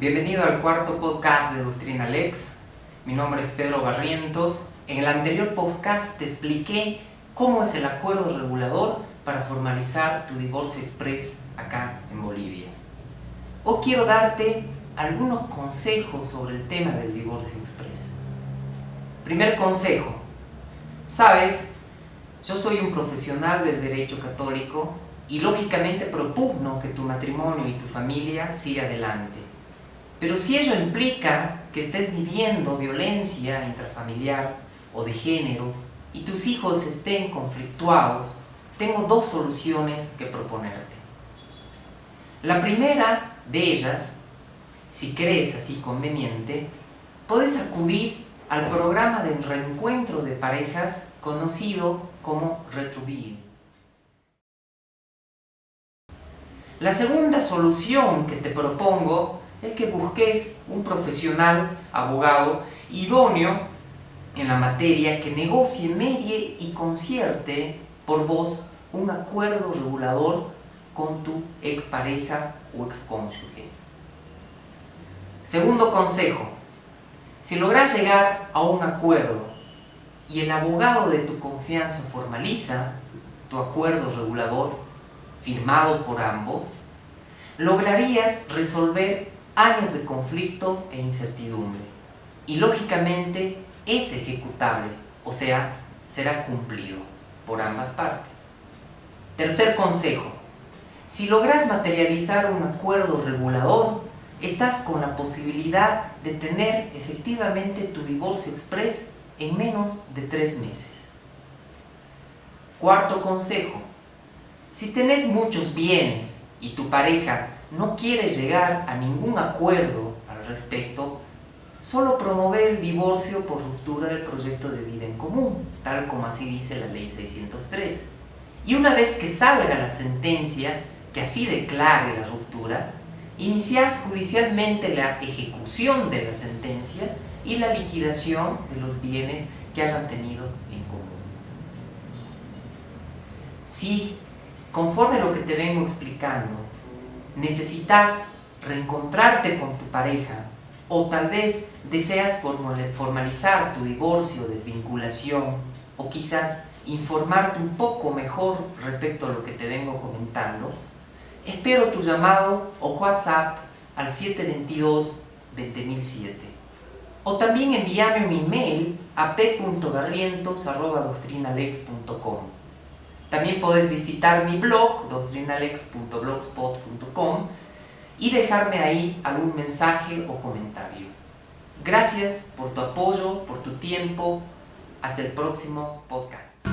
Bienvenido al cuarto podcast de Doctrina Lex. Mi nombre es Pedro Barrientos. En el anterior podcast te expliqué cómo es el acuerdo regulador para formalizar tu divorcio express acá en Bolivia. Hoy quiero darte algunos consejos sobre el tema del divorcio express. Primer consejo. Sabes, yo soy un profesional del derecho católico y lógicamente propugno que tu matrimonio y tu familia siga adelante. Pero si ello implica que estés viviendo violencia intrafamiliar o de género y tus hijos estén conflictuados, tengo dos soluciones que proponerte. La primera de ellas, si crees así conveniente, puedes acudir al programa de reencuentro de parejas conocido como Retruvir. La segunda solución que te propongo es que busques un profesional, abogado, idóneo en la materia que negocie, medie y concierte por vos un acuerdo regulador con tu expareja o excónyuge. Segundo consejo, si logras llegar a un acuerdo y el abogado de tu confianza formaliza tu acuerdo regulador, firmado por ambos, lograrías resolver años de conflicto e incertidumbre. Y lógicamente es ejecutable, o sea, será cumplido por ambas partes. Tercer consejo. Si logras materializar un acuerdo regulador, estás con la posibilidad de tener efectivamente tu divorcio express en menos de tres meses. Cuarto consejo. Si tenés muchos bienes y tu pareja no quiere llegar a ningún acuerdo al respecto, solo promover el divorcio por ruptura del proyecto de vida en común, tal como así dice la ley 603. Y una vez que salga la sentencia que así declare la ruptura, iniciás judicialmente la ejecución de la sentencia y la liquidación de los bienes que hayan tenido en común. Si conforme a lo que te vengo explicando, necesitas reencontrarte con tu pareja o tal vez deseas formalizar tu divorcio, desvinculación o quizás informarte un poco mejor respecto a lo que te vengo comentando, espero tu llamado o WhatsApp al 722-20007 o también envíame un email a p.barrientos.doctrinalex.com también podés visitar mi blog, doctrinalex.blogspot.com y dejarme ahí algún mensaje o comentario. Gracias por tu apoyo, por tu tiempo. Hasta el próximo podcast.